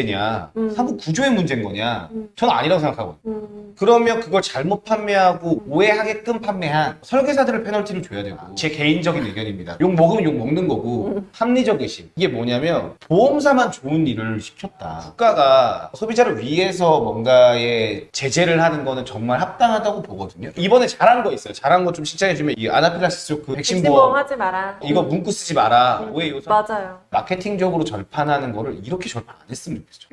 문제냐? 음. 사무 구조의 문제인 거냐? 음. 저는 아니라고 생각하거든요. 음, 그러면 그걸 잘못 판매하고 오해하게끔 판매한 설계사들을 페널티를 줘야 되고 제 개인적인 의견입니다. 욕 먹으면 욕 먹는 거고 합리적 의심. 이게 뭐냐면 보험사만 좋은 일을 시켰다. 국가가 소비자를 위해서 뭔가의 제재를 하는 거는 정말 합당하다고 보거든요. 이번에 잘한 거 있어요. 잘한 거좀 칭찬해주면 이 아나필라시스 쇼크 백신 보험. 하지 마라. 이거 문구 쓰지 마라. 음. 오해 요소. 맞아요. 마케팅적으로 절판하는 거를 이렇게 절판 안 그러니까 지-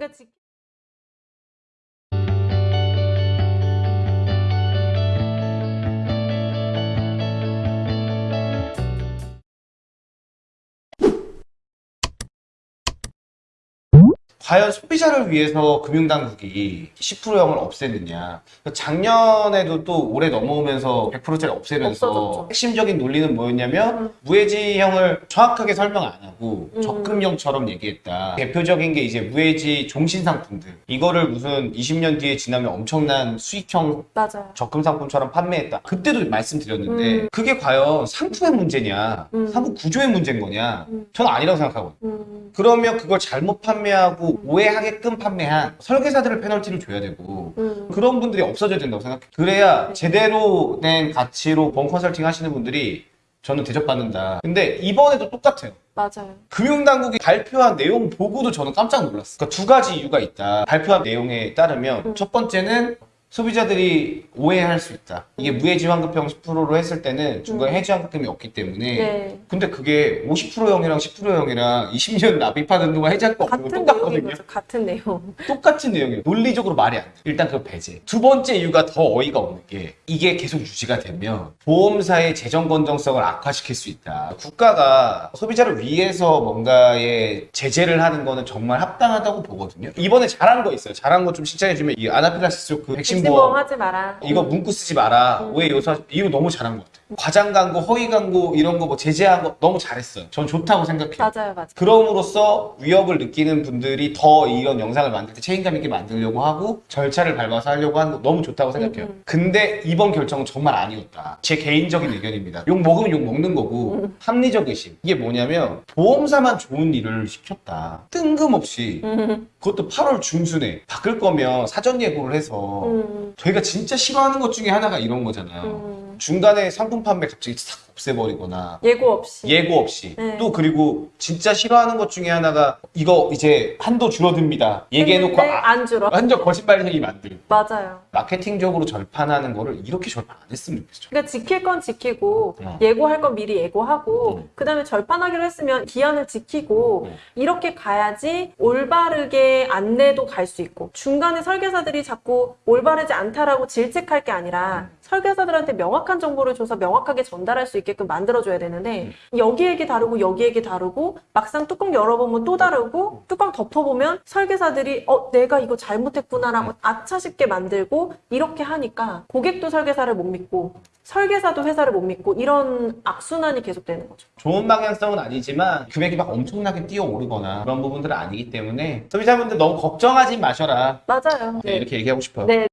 과연 소비자를 위해서 금융당국이 10%형을 없애느냐 작년에도 또 올해 넘어오면서 100%짜리 없애면서 없어졌죠. 핵심적인 논리는 뭐였냐면 음. 무해지형을 정확하게 설명 안 하고 음. 적금형처럼 얘기했다 대표적인 게 이제 무해지 종신상품들 이거를 무슨 20년 뒤에 지나면 엄청난 수익형 맞아요. 적금 상품처럼 판매했다. 그때도 말씀드렸는데 음. 그게 과연 상품의 문제냐, 음. 상품 구조의 문제인 거냐? 음. 저는 아니라고 생각하거든요. 음, 그러면 그걸 잘못 판매하고 오해하게끔 판매한 설계사들을 페널티를 줘야 되고 음. 그런 분들이 없어져야 된다고 생각해요. 그래야 제대로 된 가치로 본 컨설팅 하시는 분들이 저는 대접받는다. 근데 이번에도 똑같아요. 맞아요. 금융당국이 발표한 내용 보고도 저는 깜짝 놀랐어요. 그러니까 두 가지 이유가 있다. 발표한 내용에 따르면 음. 첫 번째는 소비자들이 오해할 수 있다. 이게 무해지환급형 10%로 했을 때는 중간에 음. 해지환급금이 없기 때문에 네. 근데 그게 50%형이랑 10%형이랑 20년 납입하는 동안 해지할 거 없는 거 똑같거든요. 같은 내용. 똑같은 내용이에요. 논리적으로 말이 안 돼. 일단 그 배제. 두 번째 이유가 더 어이가 없는 게 이게 계속 유지가 되면 보험사의 재정 건정성을 악화시킬 수 있다. 국가가 소비자를 위해서 뭔가의 제재를 하는 거는 정말 합당하다고 보거든요. 이번에 잘한 거 있어요. 잘한 거 좀 칭찬해주면 이 아나필라시스 쇼크 백신 백신보험 보험 하지 마라. 이거 문구 쓰지 마라. 음. 오해 요소 이거 너무 잘한 것 같아요. 과장 광고, 허위 광고 이런 거 뭐 제재한 거 너무 잘했어요. 전 좋다고 생각해요. 맞아요, 맞아요. 그럼으로써 위협을 느끼는 분들이 더 이런 영상을 만들 때 책임감 있게 만들려고 하고 절차를 밟아서 하려고 하는 거 너무 좋다고 생각해요. 음, 음. 근데 이번 결정은 정말 아니었다. 제 개인적인 의견입니다. 욕 먹으면 욕 먹는 거고 음. 합리적 의심. 이게 뭐냐면 보험사만 좋은 일을 시켰다. 뜬금없이 음, 그것도 8월 중순에 바꿀 거면 사전 예고를 해서 음, 저희가 진짜 싫어하는 것 중에 하나가 이런 거잖아요. 음. 중간에 상품 판매 갑자기 싹 없애버리거나 예고 없이. 예고 없이 네. 또 그리고 진짜 싫어하는 것 중에 하나가 이거 이제 한도 줄어듭니다 얘기해놓고 아, 안 줄어. 완전 거짓말쟁이 만들고 맞아요. 마케팅적으로 절판하는 거를 이렇게 절판 안 했으면 좋겠죠 그러니까 지킬 건 지키고 어. 예고할 건 미리 예고하고 음. 그 다음에 절판하기로 했으면 기한을 지키고 음. 이렇게 가야지 올바르게 안내도 갈 수 있고 중간에 설계사들이 자꾸 올바르지 않다라고 질책할 게 아니라 설계사들한테 명확한 정보를 줘서 명확하게 전달할 수 있게끔 만들어줘야 되는데 여기 얘기 다르고 여기 얘기 다르고 막상 뚜껑 열어보면 또 다르고 뚜껑 덮어보면 설계사들이 어 내가 이거 잘못했구나라고 아차 싶게 만들고 이렇게 하니까 고객도 설계사를 못 믿고 설계사도 회사를 못 믿고 이런 악순환이 계속되는 거죠. 좋은 방향성은 아니지만 금액이 막 엄청나게 뛰어오르거나 그런 부분들은 아니기 때문에 소비자분들 너무 걱정하지 마셔라 맞아요. 네, 이렇게 얘기하고 싶어요 네.